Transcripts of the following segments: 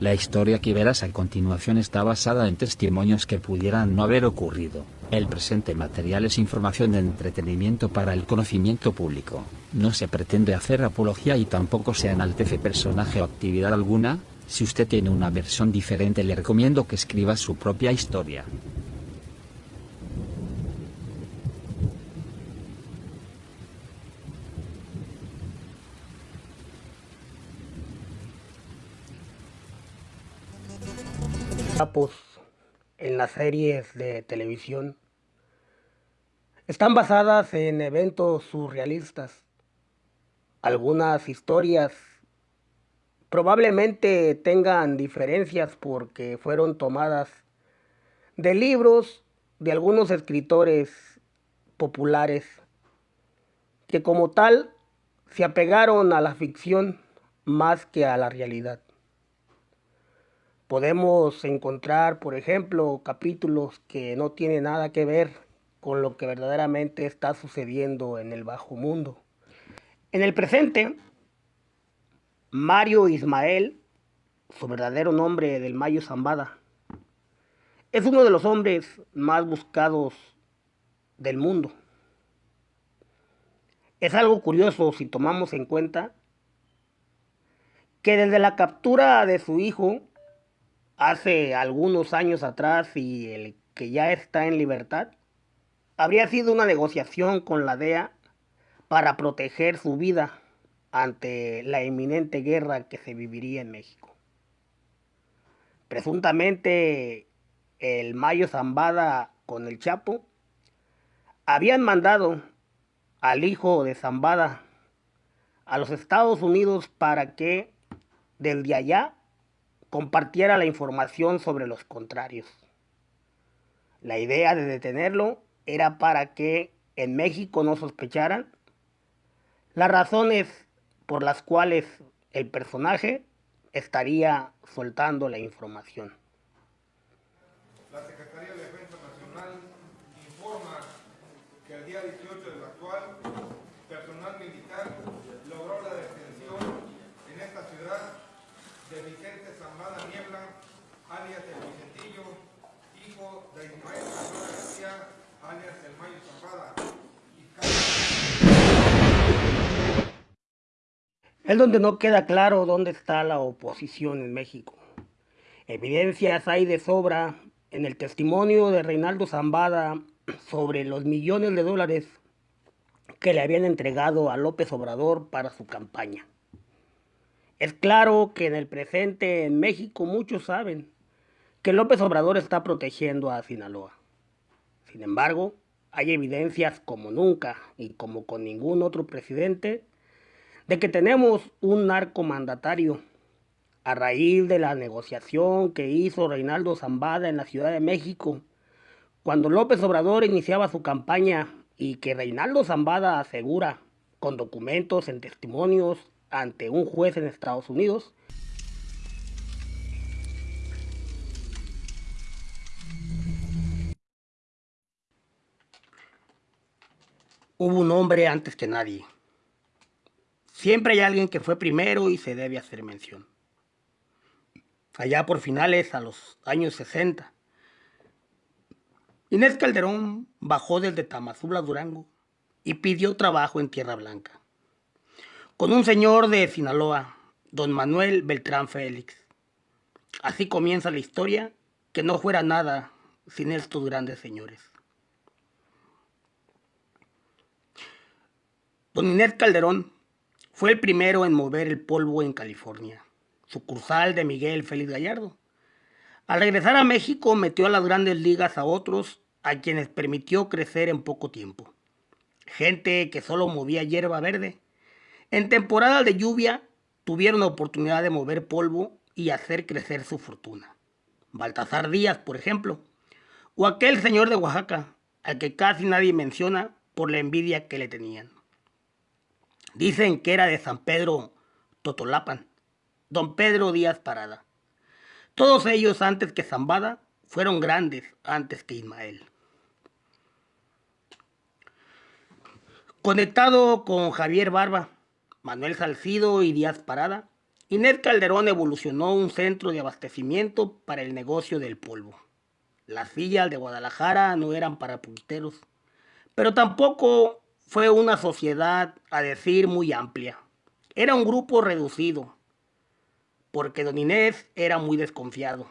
La historia que verás a continuación está basada en testimonios que pudieran no haber ocurrido. El presente material es información de entretenimiento para el conocimiento público. No se pretende hacer apología y tampoco se enaltece personaje o actividad alguna. Si usted tiene una versión diferente le recomiendo que escriba su propia historia. En las series de televisión están basadas en eventos surrealistas. Algunas historias probablemente tengan diferencias porque fueron tomadas de libros de algunos escritores populares que como tal se apegaron a la ficción más que a la realidad. Podemos encontrar, por ejemplo, capítulos que no tienen nada que ver con lo que verdaderamente está sucediendo en el bajo mundo. En el presente, Mario Ismael, su verdadero nombre del Mayo Zambada, es uno de los hombres más buscados del mundo. Es algo curioso si tomamos en cuenta que desde la captura de su hijo hace algunos años atrás y el que ya está en libertad, habría sido una negociación con la DEA para proteger su vida ante la inminente guerra que se viviría en México. Presuntamente el Mayo Zambada con el Chapo habían mandado al hijo de Zambada a los Estados Unidos para que desde allá compartiera la información sobre los contrarios. La idea de detenerlo era para que en México no sospecharan las razones por las cuales el personaje estaría soltando la información. La Secretaría de Defensa Nacional informa que el día 18 del actual, personal militar logró la detención en esta ciudad de Vicente Zambada Niebla, alias el Vicentillo, hijo de Ismael Zambada García, alias el Mayo Zambada. Es donde no queda claro dónde está la oposición en México. Evidencias hay de sobra en el testimonio de Reinaldo Zambada sobre los millones de dólares que le habían entregado a López Obrador para su campaña. Es claro que en el presente en México muchos saben que López Obrador está protegiendo a Sinaloa. Sin embargo, hay evidencias como nunca y como con ningún otro presidente de que tenemos un narcomandatario a raíz de la negociación que hizo Reinaldo Zambada en la Ciudad de México cuando López Obrador iniciaba su campaña y que Reinaldo Zambada asegura con documentos en testimonios ante un juez en Estados Unidos. Hubo un hombre antes que nadie. Siempre hay alguien que fue primero y se debe hacer mención. Allá por finales, a los años 60, Inés Calderón bajó desde Tamazula, Durango, y pidió trabajo en Tierra Blanca con un señor de Sinaloa, don Manuel Beltrán Félix. Así comienza la historia, que no fuera nada sin estos grandes señores. Don Inés Calderón fue el primero en mover el polvo en California, sucursal de Miguel Félix Gallardo. Al regresar a México metió a las grandes ligas a otros a quienes permitió crecer en poco tiempo. Gente que solo movía hierba verde en temporada de lluvia tuvieron la oportunidad de mover polvo y hacer crecer su fortuna. Baltasar Díaz, por ejemplo, o aquel señor de Oaxaca, al que casi nadie menciona por la envidia que le tenían. Dicen que era de San Pedro Totolapan, don Pedro Díaz Parada. Todos ellos antes que Zambada fueron grandes antes que Ismael. Conectado con Javier Barba, Manuel Salcido y Díaz Parada, Inés Calderón evolucionó un centro de abastecimiento para el negocio del polvo. Las villas de Guadalajara no eran para punteros, pero tampoco fue una sociedad, a decir, muy amplia. Era un grupo reducido, porque don Inés era muy desconfiado.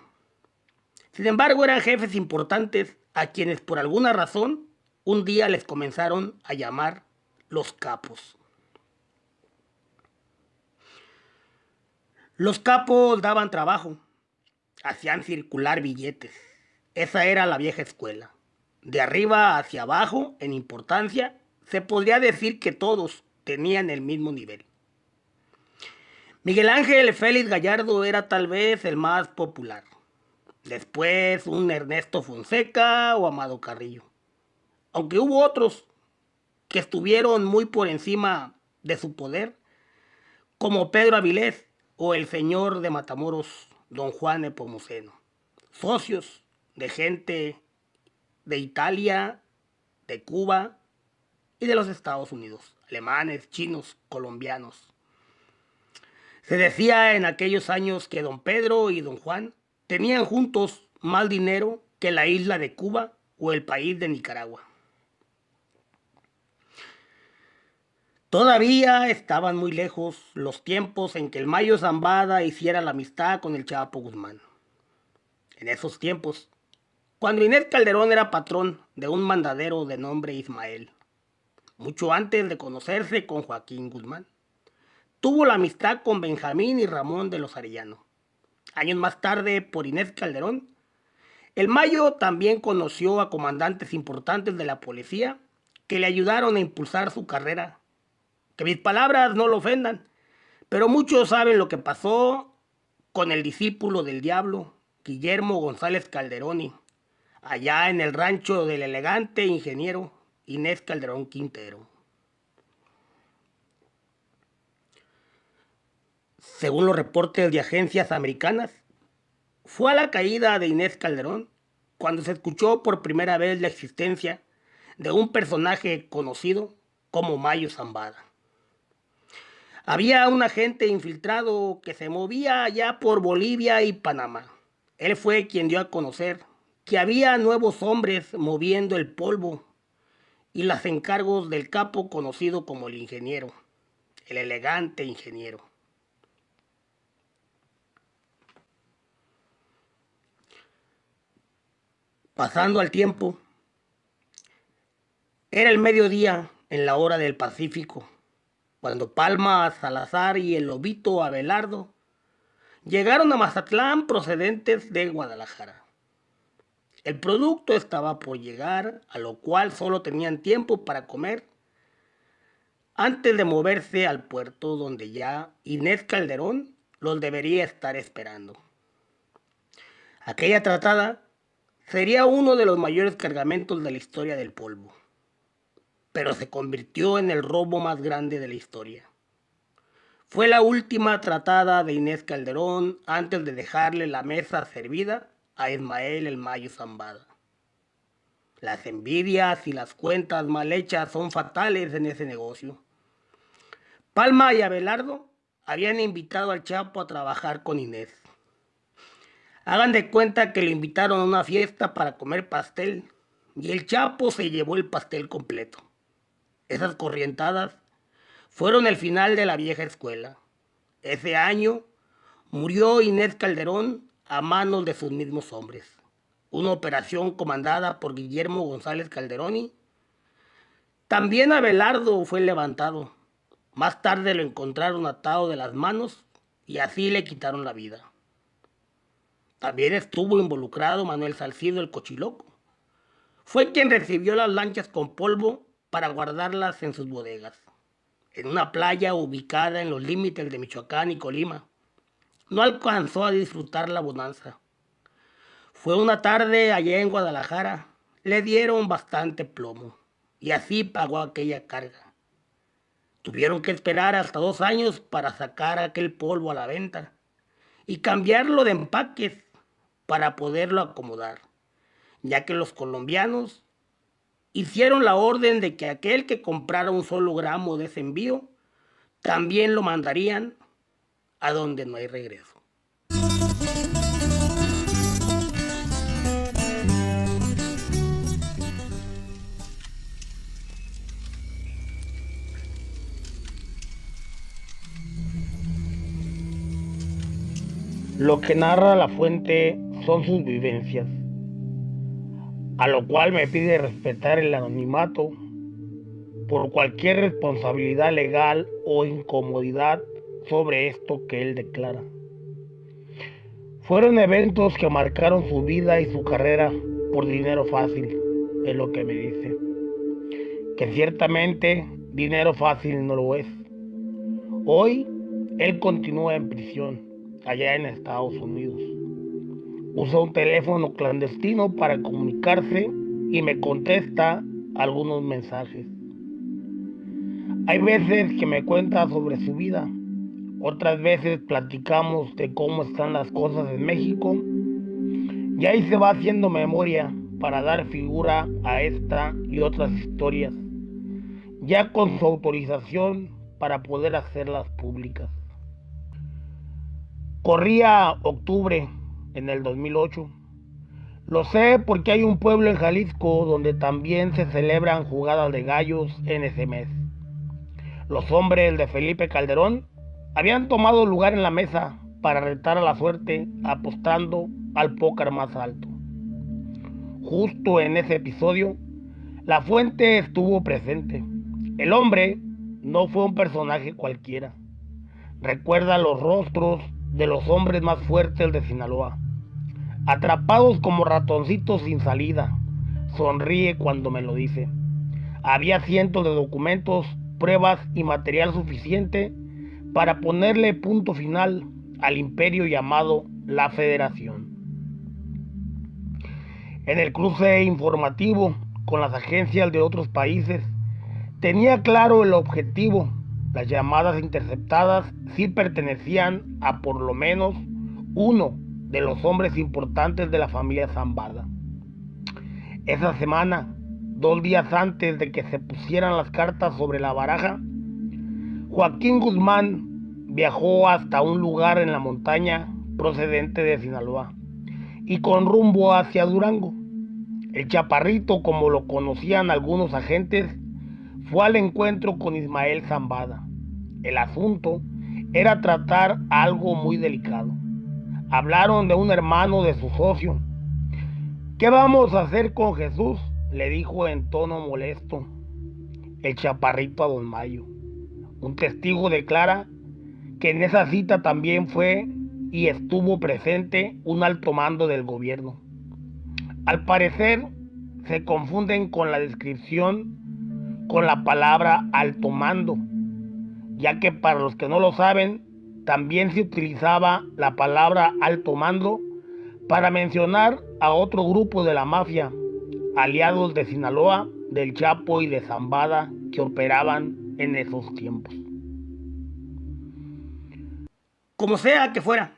Sin embargo, eran jefes importantes a quienes por alguna razón un día les comenzaron a llamar los capos. Los capos daban trabajo, hacían circular billetes. Esa era la vieja escuela. De arriba hacia abajo, en importancia, se podría decir que todos tenían el mismo nivel. Miguel Ángel Félix Gallardo era tal vez el más popular. Después un Ernesto Fonseca o Amado Carrillo. Aunque hubo otros que estuvieron muy por encima de su poder, como Pedro Avilés o el señor de Matamoros, don Juan Epomuceno. Socios de gente de Italia, de Cuba y de los Estados Unidos, alemanes, chinos, colombianos. Se decía en aquellos años que don Pedro y don Juan tenían juntos más dinero que la isla de Cuba o el país de Nicaragua. Todavía estaban muy lejos los tiempos en que el Mayo Zambada hiciera la amistad con el Chapo Guzmán. En esos tiempos, cuando Inés Calderón era patrón de un mandadero de nombre Ismael, mucho antes de conocerse con Joaquín Guzmán. Tuvo la amistad con Benjamín y Ramón de los Arellano. Años más tarde, por Inés Calderón, el Mayo también conoció a comandantes importantes de la policía que le ayudaron a impulsar su carrera. Que mis palabras no lo ofendan, pero muchos saben lo que pasó con el discípulo del diablo, Guillermo González Calderoni, allá en el rancho del elegante ingeniero Inés Calderón Quintero. según los reportes de agencias americanas, fue a la caída de Inés Calderón cuando se escuchó por primera vez la existencia de un personaje conocido como Mayo Zambada. Había un agente infiltrado que se movía allá por Bolivia y Panamá. Él fue quien dio a conocer que había nuevos hombres moviendo el polvo y las encargos del capo conocido como el ingeniero, el elegante ingeniero. Pasando al tiempo, era el mediodía en la hora del Pacífico, cuando Palma, Salazar y el lobito Abelardo llegaron a Mazatlán procedentes de Guadalajara. El producto estaba por llegar, a lo cual solo tenían tiempo para comer antes de moverse al puerto donde ya Inés Calderón los debería estar esperando. Aquella tratada Sería uno de los mayores cargamentos de la historia del polvo, pero se convirtió en el robo más grande de la historia. Fue la última tratada de Inés Calderón antes de dejarle la mesa servida a Ismael el Mayo Zambada. Las envidias y las cuentas mal hechas son fatales en ese negocio. Palma y Abelardo habían invitado al Chapo a trabajar con Inés. Hagan de cuenta que le invitaron a una fiesta para comer pastel y el Chapo se llevó el pastel completo. Esas corrientadas fueron el final de la vieja escuela. Ese año murió Inés Calderón a manos de sus mismos hombres. Una operación comandada por Guillermo González Calderoni. También Abelardo fue levantado. Más tarde lo encontraron atado de las manos y así le quitaron la vida. También estuvo involucrado Manuel Salcido el Cochiloco. Fue quien recibió las lanchas con polvo para guardarlas en sus bodegas, en una playa ubicada en los límites de Michoacán y Colima. No alcanzó a disfrutar la bonanza. Fue una tarde allá en Guadalajara. Le dieron bastante plomo y así pagó aquella carga. Tuvieron que esperar hasta dos años para sacar aquel polvo a la venta y cambiarlo de empaques para poderlo acomodar, ya que los colombianos hicieron la orden de que aquel que comprara un solo gramo de ese envío, también lo mandarían a donde no hay regreso. Lo que narra la fuente son sus vivencias, a lo cual me pide respetar el anonimato por cualquier responsabilidad legal o incomodidad sobre esto que él declara. Fueron eventos que marcaron su vida y su carrera por dinero fácil, es lo que me dice. Que ciertamente dinero fácil no lo es. Hoy él continúa en prisión, allá en Estados Unidos. Usa un teléfono clandestino para comunicarse y me contesta algunos mensajes. Hay veces que me cuenta sobre su vida, otras veces platicamos de cómo están las cosas en México y ahí se va haciendo memoria para dar figura a esta y otras historias, ya con su autorización para poder hacerlas públicas. Corría octubre en el 2008. Lo sé porque hay un pueblo en Jalisco donde también se celebran jugadas de gallos en ese mes. Los hombres de Felipe Calderón habían tomado lugar en la mesa para retar a la suerte apostando al póker más alto. Justo en ese episodio, la fuente estuvo presente. El hombre no fue un personaje cualquiera. Recuerda los rostros de los hombres más fuertes de Sinaloa. Atrapados como ratoncitos sin salida. Sonríe cuando me lo dice. Había cientos de documentos pruebas y material suficiente para ponerle punto final al imperio llamado la Federación. En el cruce informativo con las agencias de otros países, tenía claro el objetivo. Las llamadas interceptadas sí pertenecían a por lo menos uno de los hombres importantes de la familia Zambada. Esa semana dos días antes de que se pusieran las cartas sobre la baraja, Joaquín Guzmán viajó hasta un lugar en la montaña procedente de Sinaloa y con rumbo hacia Durango. El chaparrito, como lo conocían algunos agentes, fue al encuentro con Ismael Zambada. El asunto era tratar algo muy delicado. Hablaron de un hermano de su socio. ¿Qué vamos a hacer con Jesús? le dijo en tono molesto el chaparrito a don Mayo. Un testigo declara que en esa cita también fue y estuvo presente un alto mando del gobierno. Al parecer se confunden con la descripción con la palabra alto mando, ya que para los que no lo saben, también se utilizaba la palabra alto mando para mencionar a otro grupo de la mafia aliados de Sinaloa, del Chapo y de Zambada que operaban en esos tiempos. Como sea que fuera,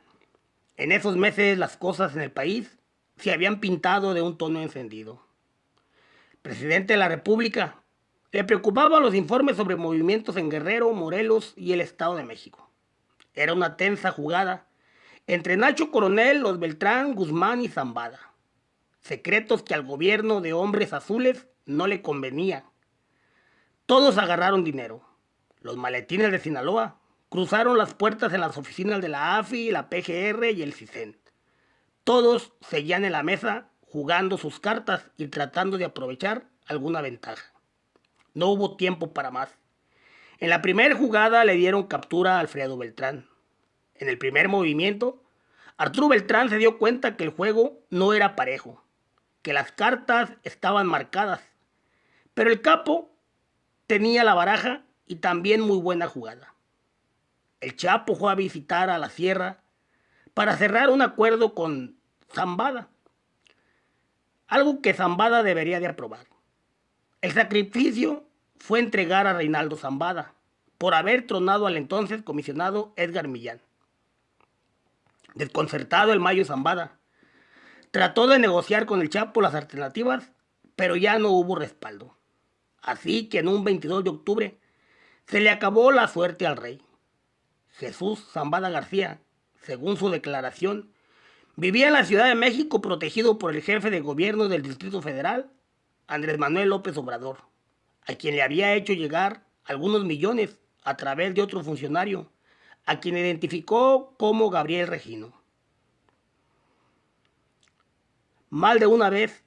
en esos meses las cosas en el país se habían pintado de un tono encendido. presidente de la República le preocupaban los informes sobre movimientos en Guerrero, Morelos y el Estado de México. Era una tensa jugada entre Nacho Coronel, los Beltrán, Guzmán y Zambada secretos que al gobierno de hombres azules no le convenía. Todos agarraron dinero. Los maletines de Sinaloa cruzaron las puertas en las oficinas de la AFI, la PGR y el CISEN. Todos seguían en la mesa jugando sus cartas y tratando de aprovechar alguna ventaja. No hubo tiempo para más. En la primera jugada le dieron captura a Alfredo Beltrán. En el primer movimiento, Arturo Beltrán se dio cuenta que el juego no era parejo que las cartas estaban marcadas, pero el capo tenía la baraja y también muy buena jugada. El Chapo fue a visitar a la sierra para cerrar un acuerdo con Zambada, algo que Zambada debería de aprobar. El sacrificio fue entregar a Reinaldo Zambada por haber tronado al entonces comisionado Edgar Millán. Desconcertado el Mayo Zambada Trató de negociar con el Chapo las alternativas, pero ya no hubo respaldo. Así que en un 22 de octubre se le acabó la suerte al rey. Jesús Zambada García, según su declaración, vivía en la Ciudad de México protegido por el jefe de gobierno del Distrito Federal, Andrés Manuel López Obrador, a quien le había hecho llegar algunos millones a través de otro funcionario, a quien identificó como Gabriel Regino. Mal de una vez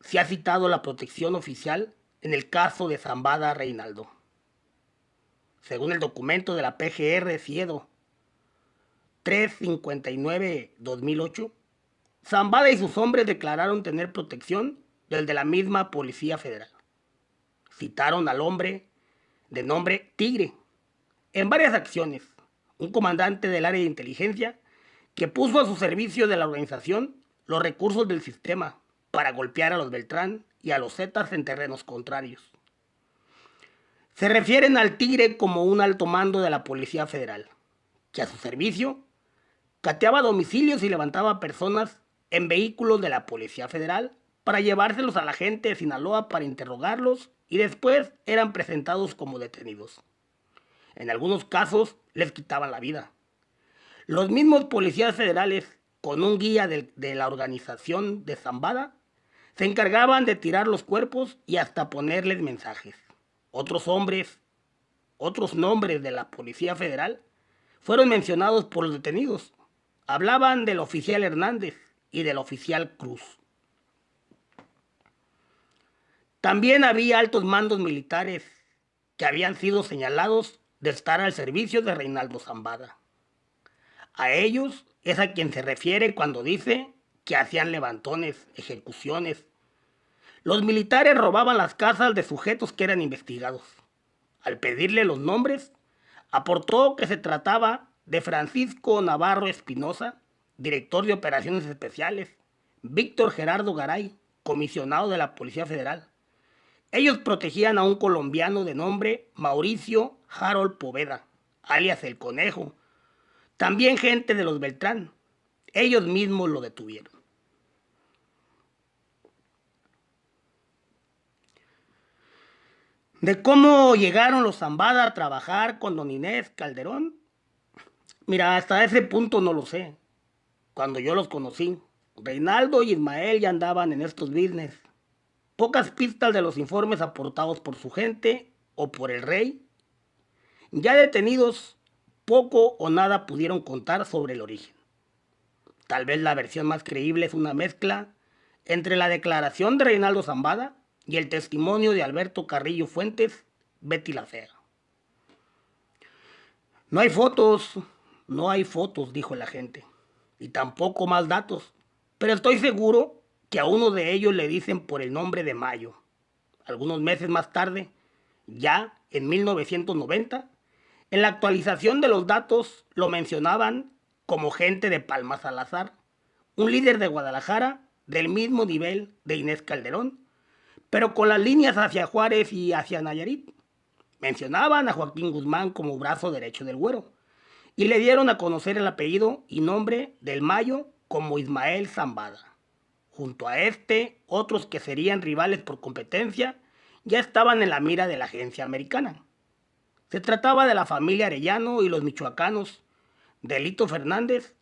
se ha citado la protección oficial en el caso de Zambada Reinaldo. Según el documento de la PGR Ciedo 359-2008, Zambada y sus hombres declararon tener protección del de la misma Policía Federal. Citaron al hombre de nombre Tigre en varias acciones, un comandante del área de inteligencia que puso a su servicio de la organización los recursos del sistema para golpear a los Beltrán y a los Zetas en terrenos contrarios. Se refieren al Tigre como un alto mando de la Policía Federal, que a su servicio cateaba domicilios y levantaba personas en vehículos de la Policía Federal para llevárselos a la gente de Sinaloa para interrogarlos y después eran presentados como detenidos. En algunos casos les quitaban la vida. Los mismos policías federales con un guía de, la organización de Zambada, se encargaban de tirar los cuerpos y hasta ponerles mensajes. Otros hombres, otros nombres de la Policía Federal fueron mencionados por los detenidos. Hablaban del oficial Hernández y del oficial Cruz. También había altos mandos militares que habían sido señalados de estar al servicio de Reinaldo Zambada. A ellos es a quien se refiere cuando dice que hacían levantones, ejecuciones. Los militares robaban las casas de sujetos que eran investigados. Al pedirle los nombres, aportó que se trataba de Francisco Navarro Espinosa, director de operaciones especiales, Víctor Gerardo Garay, comisionado de la Policía Federal. Ellos protegían a un colombiano de nombre Mauricio Harold Poveda, alias El Conejo, también gente de los Beltrán. Ellos mismos lo detuvieron. De cómo llegaron los Zambada a trabajar con don Inés Calderón. Mira, hasta ese punto no lo sé. Cuando yo los conocí, Reinaldo y Ismael ya andaban en estos business. Pocas pistas de los informes aportados por su gente o por el rey. Ya detenidos poco o nada pudieron contar sobre el origen. Tal vez la versión más creíble es una mezcla entre la declaración de Reinaldo Zambada y el testimonio de Alberto Carrillo Fuentes, Betty la. No hay fotos, no hay fotos, dijo la gente, y tampoco más datos, pero estoy seguro que a uno de ellos le dicen por el nombre de Mayo. Algunos meses más tarde, ya en 1990, en la actualización de los datos lo mencionaban como gente de Palma Salazar, un líder de Guadalajara del mismo nivel de Inés Calderón, pero con las líneas hacia Juárez y hacia Nayarit. Mencionaban a Joaquín Guzmán como brazo derecho del güero y le dieron a conocer el apellido y nombre del Mayo como Ismael Zambada. Junto a este, otros que serían rivales por competencia ya estaban en la mira de la agencia americana. Se trataba de la familia Arellano y los michoacanos, Delito Fernández,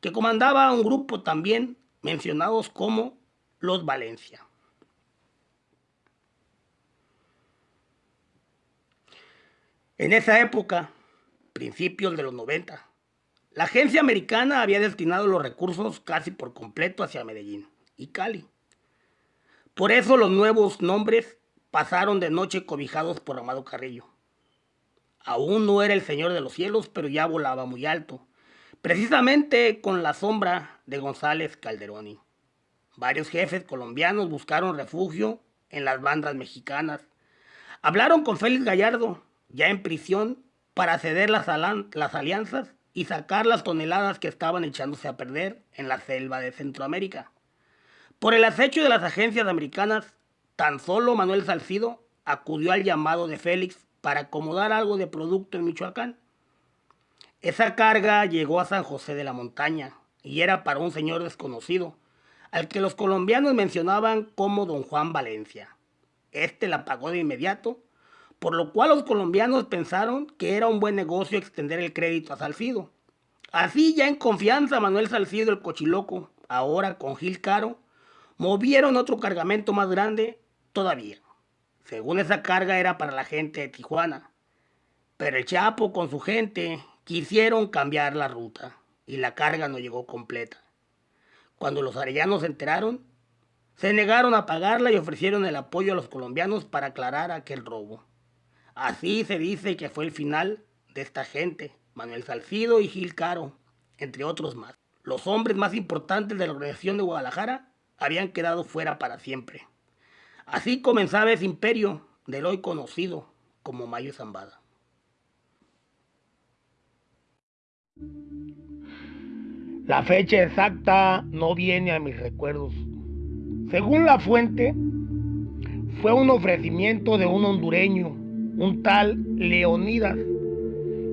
que comandaba un grupo también mencionados como los Valencia. En esa época, principios de los 90, la agencia americana había destinado los recursos casi por completo hacia Medellín y Cali. Por eso los nuevos nombres pasaron de noche cobijados por Amado Carrillo. Aún no era el Señor de los cielos, pero ya volaba muy alto, precisamente con la sombra de González Calderoni. Varios jefes colombianos buscaron refugio en las bandas mexicanas. Hablaron con Félix Gallardo, ya en prisión, para ceder las, las alianzas y sacar las toneladas que estaban echándose a perder en la selva de Centroamérica. Por el acecho de las agencias americanas, tan solo Manuel Salcido acudió al llamado de Félix para acomodar algo de producto en Michoacán. Esa carga llegó a San José de la Montaña y era para un señor desconocido, al que los colombianos mencionaban como don Juan Valencia. Este la pagó de inmediato por lo cual los colombianos pensaron que era un buen negocio extender el crédito a Salcido. Así ya en confianza Manuel Salcido el Cochiloco, ahora con Gil Caro, movieron otro cargamento más grande todavía. Según esa carga era para la gente de Tijuana. Pero el Chapo con su gente quisieron cambiar la ruta y la carga no llegó completa. Cuando los arellanos se enteraron, se negaron a pagarla y ofrecieron el apoyo a los colombianos para aclarar aquel robo. Así se dice que fue el final de esta gente, Manuel Salcido y Gil Caro, entre otros más. Los hombres más importantes de la organización de Guadalajara habían quedado fuera para siempre. Así comenzaba ese imperio del hoy conocido como Mayo Zambada. La fecha exacta no viene a mis recuerdos. Según la fuente, fue un ofrecimiento de un hondureño, un tal Leonidas,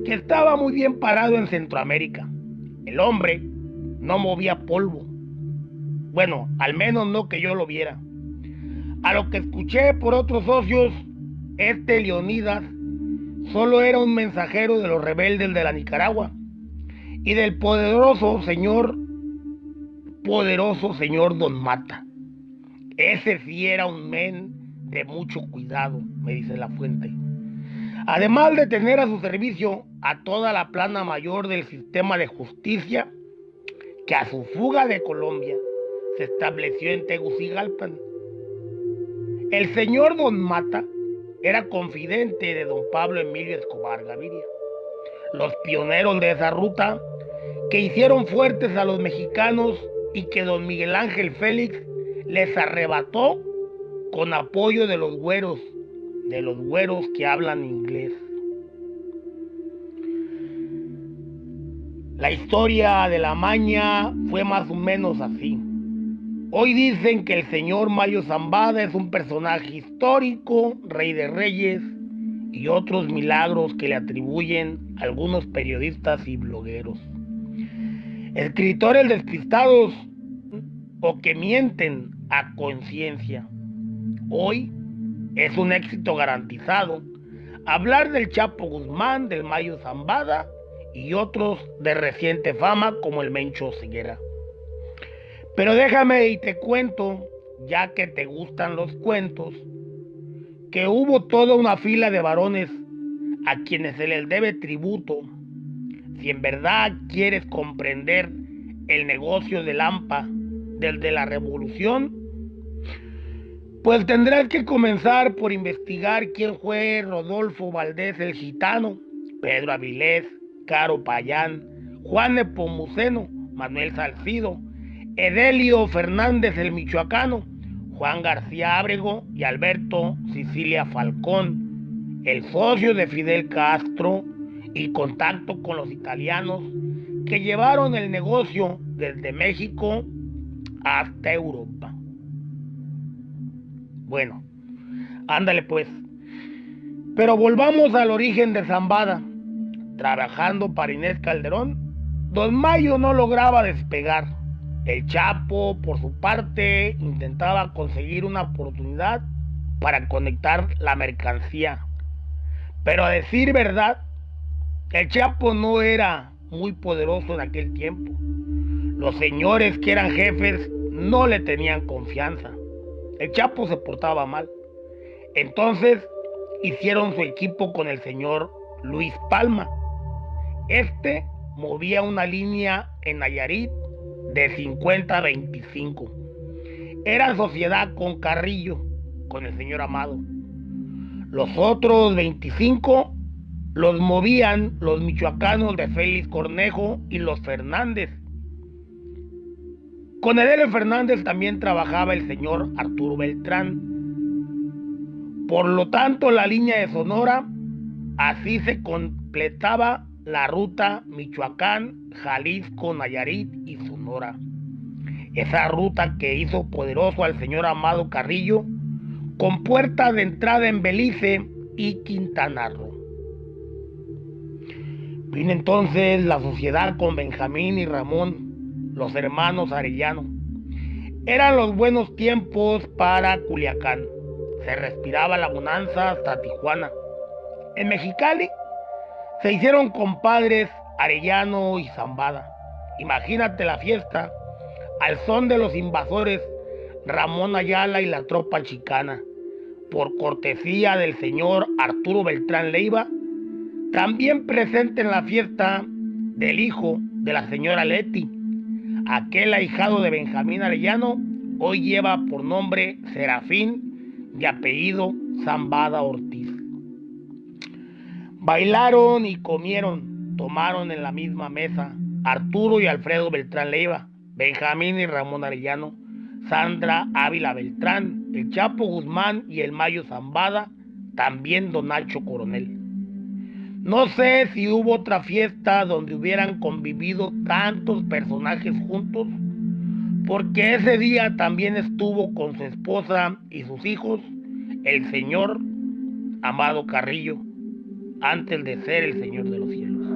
que estaba muy bien parado en Centroamérica. El hombre no movía polvo. Bueno, al menos no que yo lo viera. A lo que escuché por otros socios, este Leonidas solo era un mensajero de los rebeldes de la Nicaragua y del poderoso señor, poderoso señor Don Mata. Ese sí era un men de mucho cuidado, me dice la fuente. Además de tener a su servicio a toda la plana mayor del sistema de justicia, que a su fuga de Colombia se estableció en Tegucigalpan. El señor Don Mata era confidente de don Pablo Emilio Escobar Gaviria. Los pioneros de esa ruta que hicieron fuertes a los mexicanos y que don Miguel Ángel Félix les arrebató con apoyo de los güeros, de los güeros que hablan inglés. La historia de la maña fue más o menos así. Hoy dicen que el señor Mayo Zambada es un personaje histórico, rey de reyes y otros milagros que le atribuyen algunos periodistas y blogueros. Escritores despistados o que mienten a conciencia. Hoy es un éxito garantizado hablar del Chapo Guzmán, del Mayo Zambada y otros de reciente fama como el Mencho Siguera. Pero déjame y te cuento, ya que te gustan los cuentos, que hubo toda una fila de varones a quienes se les debe tributo si en verdad quieres comprender el negocio del AMPA desde la revolución, pues tendrás que comenzar por investigar quién fue Rodolfo Valdés el Gitano, Pedro Avilés, Caro Payán, Juan Nepomuceno, Manuel Salcido, Edelio Fernández el Michoacano, Juan García Ábrego y Alberto Sicilia Falcón, el socio de Fidel Castro, y contacto con los italianos que llevaron el negocio desde México hasta Europa. Bueno, ándale pues. Pero volvamos al origen de Zambada. Trabajando para Inés Calderón, Don Mayo no lograba despegar. El Chapo, por su parte, intentaba conseguir una oportunidad para conectar la mercancía. Pero a decir verdad, el Chapo no era muy poderoso en aquel tiempo. Los señores que eran jefes no le tenían confianza. El Chapo se portaba mal. Entonces hicieron su equipo con el señor Luis Palma. Este movía una línea en Nayarit de 50 a 25. Era sociedad con Carrillo, con el señor Amado. Los otros 25 los movían los michoacanos de Félix Cornejo y los Fernández. Con Edelio Fernández también trabajaba el señor Arturo Beltrán. Por lo tanto, la línea de Sonora, así se completaba la ruta Michoacán, Jalisco, Nayarit y Sonora. Esa ruta que hizo poderoso al señor Amado Carrillo, con puerta de entrada en Belice y Quintana Roo. Vino entonces la sociedad con Benjamín y Ramón, los hermanos Arellano. Eran los buenos tiempos para Culiacán. Se respiraba la bonanza hasta Tijuana. En Mexicali se hicieron compadres Arellano y Zambada. Imagínate la fiesta al son de los invasores Ramón Ayala y la tropa chicana, por cortesía del señor Arturo Beltrán Leiva, también presente en la fiesta del hijo de la señora Leti, aquel ahijado de Benjamín Arellano, hoy lleva por nombre Serafín de apellido Zambada Ortiz. Bailaron y comieron, tomaron en la misma mesa Arturo y Alfredo Beltrán Leiva, Benjamín y Ramón Arellano, Sandra Ávila Beltrán, el Chapo Guzmán y el Mayo Zambada, también Don Nacho Coronel. No sé si hubo otra fiesta donde hubieran convivido tantos personajes juntos, porque ese día también estuvo con su esposa y sus hijos el señor Amado Carrillo, antes de ser el Señor de los cielos.